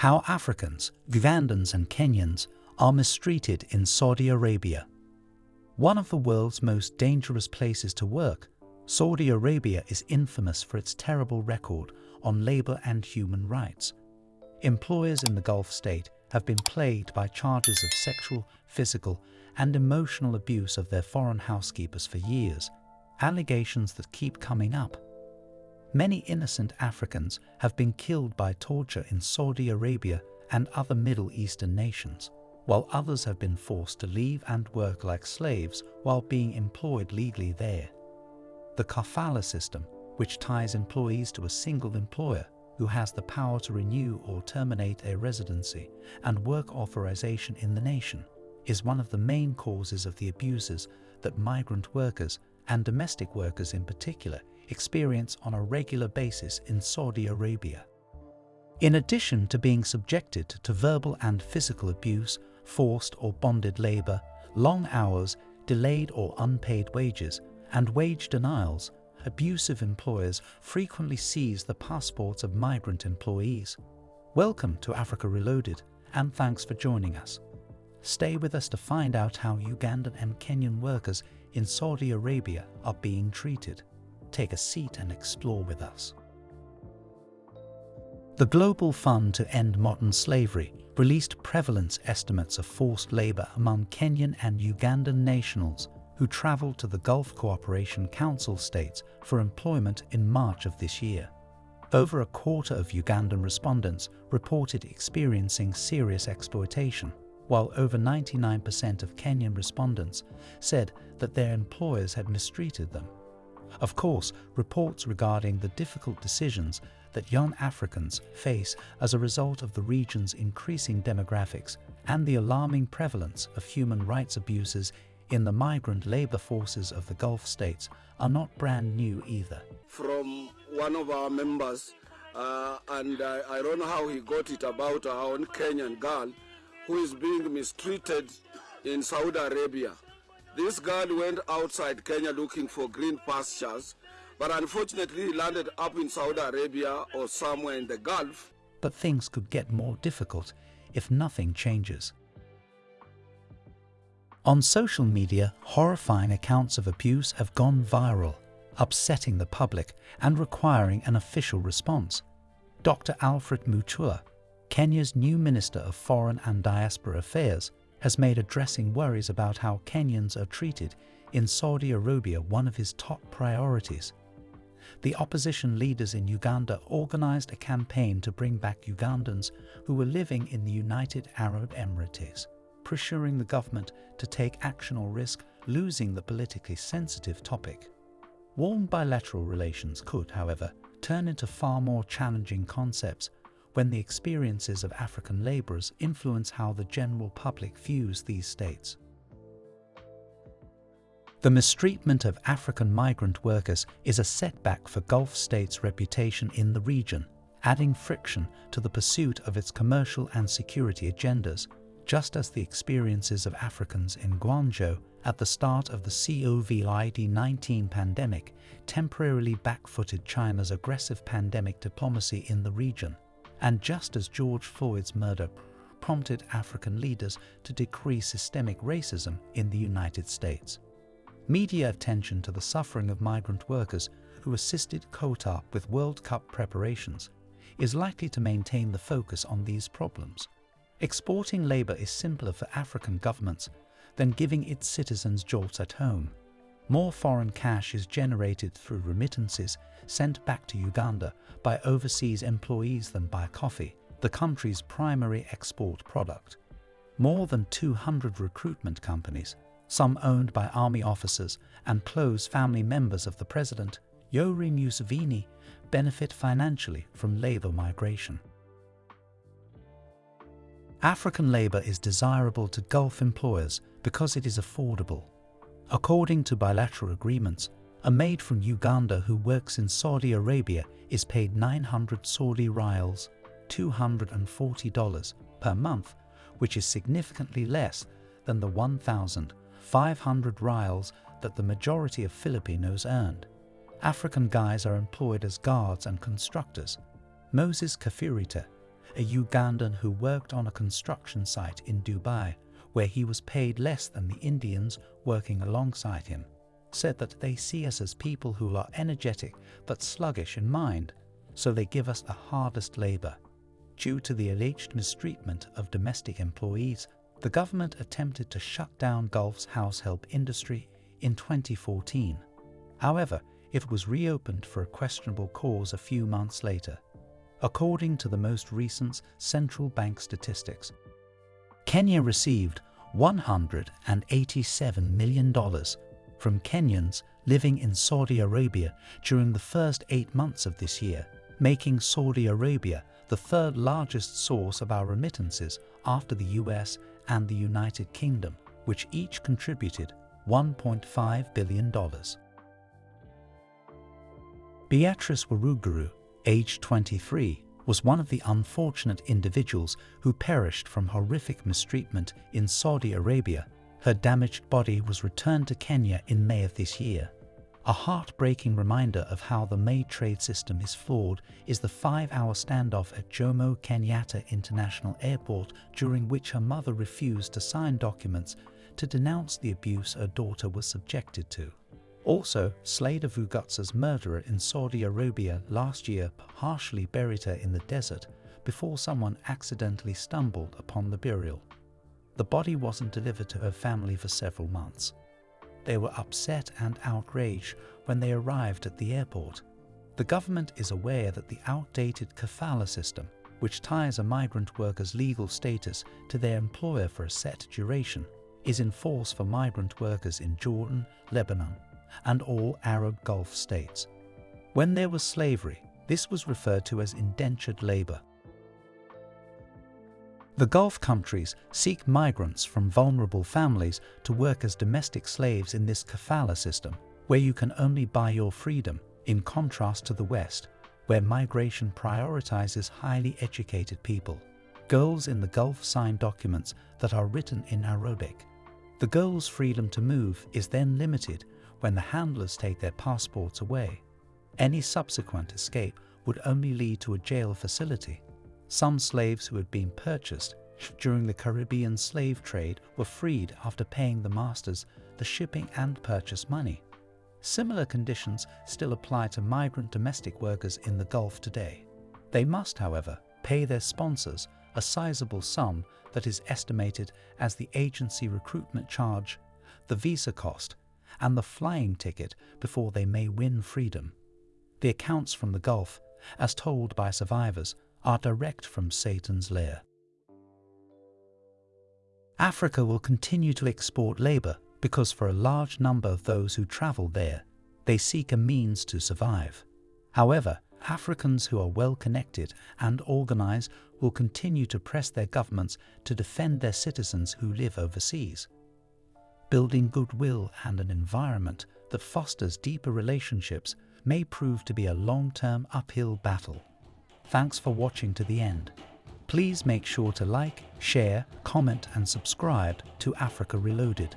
How Africans, Ugandans and Kenyans are mistreated in Saudi Arabia. One of the world's most dangerous places to work, Saudi Arabia is infamous for its terrible record on labor and human rights. Employers in the Gulf state have been plagued by charges of sexual, physical and emotional abuse of their foreign housekeepers for years, allegations that keep coming up. Many innocent Africans have been killed by torture in Saudi Arabia and other Middle Eastern nations, while others have been forced to leave and work like slaves while being employed legally there. The kafala system, which ties employees to a single employer who has the power to renew or terminate a residency and work authorization in the nation, is one of the main causes of the abuses that migrant workers and domestic workers in particular experience on a regular basis in Saudi Arabia. In addition to being subjected to verbal and physical abuse, forced or bonded labor, long hours, delayed or unpaid wages, and wage denials, abusive employers frequently seize the passports of migrant employees. Welcome to Africa Reloaded, and thanks for joining us. Stay with us to find out how Ugandan and Kenyan workers in Saudi Arabia are being treated. Take a seat and explore with us. The Global Fund to End Modern Slavery released prevalence estimates of forced labor among Kenyan and Ugandan nationals who traveled to the Gulf Cooperation Council states for employment in March of this year. Over a quarter of Ugandan respondents reported experiencing serious exploitation, while over 99% of Kenyan respondents said that their employers had mistreated them. Of course, reports regarding the difficult decisions that young Africans face as a result of the region's increasing demographics and the alarming prevalence of human rights abuses in the migrant labor forces of the Gulf states are not brand new either. From one of our members, uh, and I, I don't know how he got it about our own Kenyan girl who is being mistreated in Saudi Arabia. This girl went outside Kenya looking for green pastures, but unfortunately he landed up in Saudi Arabia or somewhere in the Gulf. But things could get more difficult if nothing changes. On social media, horrifying accounts of abuse have gone viral, upsetting the public and requiring an official response. Dr. Alfred Mutua, Kenya's new Minister of Foreign and Diaspora Affairs, has made addressing worries about how Kenyans are treated in Saudi Arabia one of his top priorities. The opposition leaders in Uganda organized a campaign to bring back Ugandans who were living in the United Arab Emirates, pressuring the government to take action or risk losing the politically sensitive topic. Warm bilateral relations could, however, turn into far more challenging concepts when the experiences of African labourers influence how the general public views these states. The mistreatment of African migrant workers is a setback for Gulf states' reputation in the region, adding friction to the pursuit of its commercial and security agendas, just as the experiences of Africans in Guangzhou at the start of the COVID-19 pandemic temporarily backfooted China's aggressive pandemic diplomacy in the region and just as George Floyd's murder prompted African leaders to decrease systemic racism in the United States. Media attention to the suffering of migrant workers who assisted Qatar with World Cup preparations is likely to maintain the focus on these problems. Exporting labour is simpler for African governments than giving its citizens jobs at home. More foreign cash is generated through remittances sent back to Uganda by overseas employees than by coffee, the country's primary export product. More than 200 recruitment companies, some owned by army officers and close family members of the president, Yoweri Museveni, benefit financially from labour migration. African labour is desirable to Gulf employers because it is affordable. According to bilateral agreements, a maid from Uganda who works in Saudi Arabia is paid 900 Saudi riyals, $240 per month, which is significantly less than the 1,500 riyals that the majority of Filipinos earned. African guys are employed as guards and constructors. Moses Kafirita, a Ugandan who worked on a construction site in Dubai where he was paid less than the Indians working alongside him, said that they see us as people who are energetic but sluggish in mind, so they give us the hardest labour. Due to the alleged mistreatment of domestic employees, the government attempted to shut down Gulf's house help industry in 2014. However, it was reopened for a questionable cause a few months later. According to the most recent central bank statistics, Kenya received $187 million from Kenyans living in Saudi Arabia during the first eight months of this year, making Saudi Arabia the third largest source of our remittances after the US and the United Kingdom, which each contributed $1.5 billion. Beatrice Waruguru, age 23, was one of the unfortunate individuals who perished from horrific mistreatment in Saudi Arabia. Her damaged body was returned to Kenya in May of this year. A heartbreaking reminder of how the May trade system is flawed is the five-hour standoff at Jomo Kenyatta International Airport during which her mother refused to sign documents to denounce the abuse her daughter was subjected to. Also, Slater Vugutsa's murderer in Saudi Arabia last year partially buried her in the desert before someone accidentally stumbled upon the burial. The body wasn't delivered to her family for several months. They were upset and outraged when they arrived at the airport. The government is aware that the outdated kafala system, which ties a migrant worker's legal status to their employer for a set duration, is in force for migrant workers in Jordan, Lebanon, and all Arab Gulf states. When there was slavery, this was referred to as indentured labor. The Gulf countries seek migrants from vulnerable families to work as domestic slaves in this kafala system, where you can only buy your freedom, in contrast to the West, where migration prioritizes highly educated people. Girls in the Gulf sign documents that are written in Arabic. The girl's freedom to move is then limited when the handlers take their passports away. Any subsequent escape would only lead to a jail facility. Some slaves who had been purchased during the Caribbean slave trade were freed after paying the masters the shipping and purchase money. Similar conditions still apply to migrant domestic workers in the Gulf today. They must, however, pay their sponsors a sizable sum that is estimated as the agency recruitment charge, the visa cost, and the flying ticket before they may win freedom. The accounts from the Gulf, as told by survivors, are direct from Satan's lair. Africa will continue to export labour because for a large number of those who travel there, they seek a means to survive. However, Africans who are well connected and organised will continue to press their governments to defend their citizens who live overseas building goodwill and an environment that fosters deeper relationships may prove to be a long-term uphill battle. Thanks for watching to the end. Please make sure to like, share, comment and subscribe to Africa Reloaded.